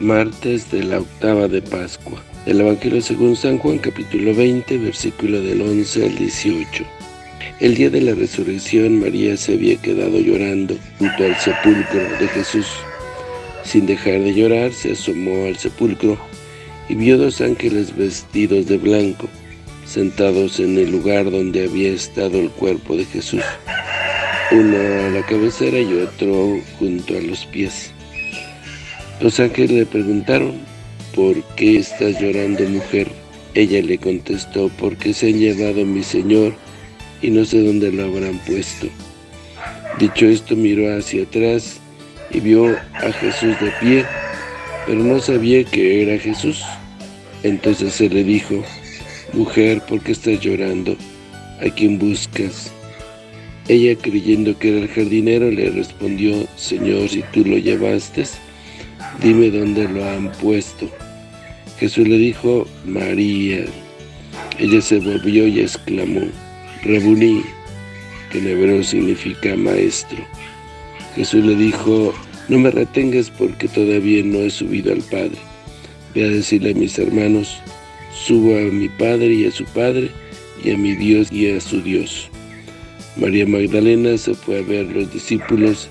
martes de la octava de Pascua. El Evangelio según San Juan capítulo 20, versículo del 11 al 18. El día de la resurrección María se había quedado llorando junto al sepulcro de Jesús. Sin dejar de llorar, se asomó al sepulcro y vio dos ángeles vestidos de blanco, sentados en el lugar donde había estado el cuerpo de Jesús, uno a la cabecera y otro junto a los pies. Los ángeles le preguntaron, ¿por qué estás llorando, mujer? Ella le contestó, porque se han llevado a mi Señor y no sé dónde lo habrán puesto. Dicho esto, miró hacia atrás y vio a Jesús de pie, pero no sabía que era Jesús. Entonces se le dijo, Mujer, ¿por qué estás llorando? ¿A quién buscas? Ella, creyendo que era el jardinero, le respondió, Señor, si tú lo llevaste, dime dónde lo han puesto. Jesús le dijo, María. Ella se volvió y exclamó, Rebuní, que en hebreo significa maestro. Jesús le dijo, no me retengas porque todavía no he subido al Padre. Ve a decirle a mis hermanos, subo a mi Padre y a su Padre, y a mi Dios y a su Dios. María Magdalena se fue a ver los discípulos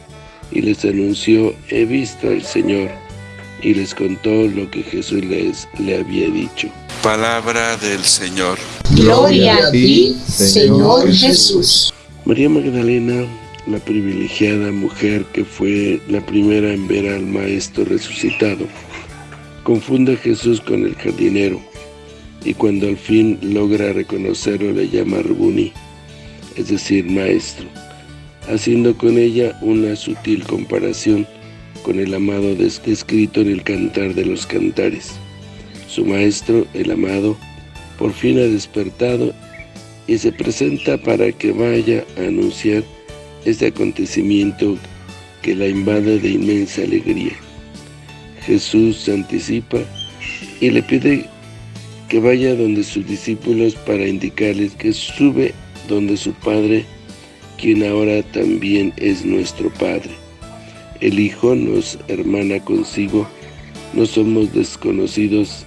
y les anunció, he visto al Señor y les contó lo que Jesús les le había dicho. Palabra del Señor. Gloria a ti, Señor Jesús. María Magdalena, la privilegiada mujer que fue la primera en ver al Maestro resucitado, confunde a Jesús con el jardinero, y cuando al fin logra reconocerlo le llama Rubuni, es decir, Maestro, haciendo con ella una sutil comparación con el amado descrito en el Cantar de los Cantares. Su maestro, el amado, por fin ha despertado y se presenta para que vaya a anunciar este acontecimiento que la invade de inmensa alegría. Jesús se anticipa y le pide que vaya donde sus discípulos para indicarles que sube donde su Padre, quien ahora también es nuestro Padre. El Hijo nos hermana consigo, no somos desconocidos.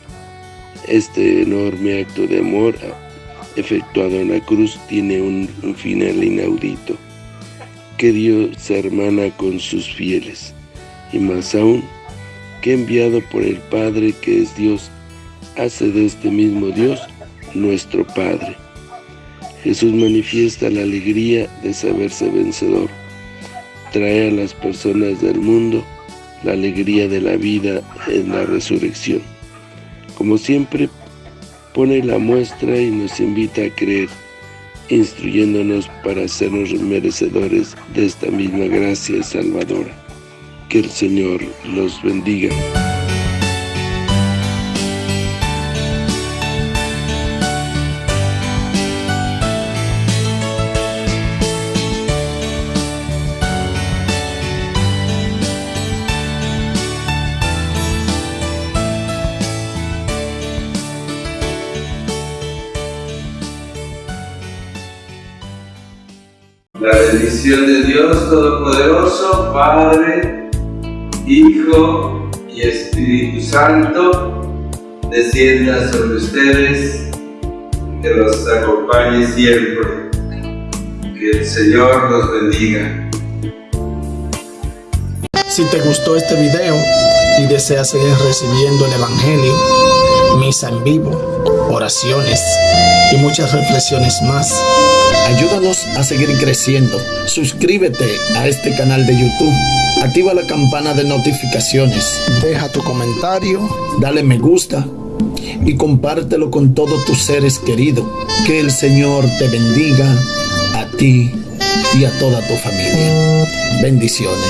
Este enorme acto de amor efectuado en la cruz tiene un, un final inaudito, que Dios se hermana con sus fieles, y más aún, que enviado por el Padre que es Dios, hace de este mismo Dios nuestro Padre. Jesús manifiesta la alegría de saberse vencedor trae a las personas del mundo la alegría de la vida en la resurrección. Como siempre, pone la muestra y nos invita a creer, instruyéndonos para sernos merecedores de esta misma gracia salvadora. Que el Señor los bendiga. La bendición de Dios Todopoderoso, Padre, Hijo y Espíritu Santo, descienda sobre ustedes, que los acompañe siempre. Que el Señor los bendiga. Si te gustó este video y deseas seguir recibiendo el Evangelio, misa en vivo, oraciones y muchas reflexiones más, ayúdanos a seguir creciendo. Suscríbete a este canal de YouTube. Activa la campana de notificaciones. Deja tu comentario. Dale me gusta. Y compártelo con todos tus seres queridos. Que el Señor te bendiga a ti y a toda tu familia. Bendiciones.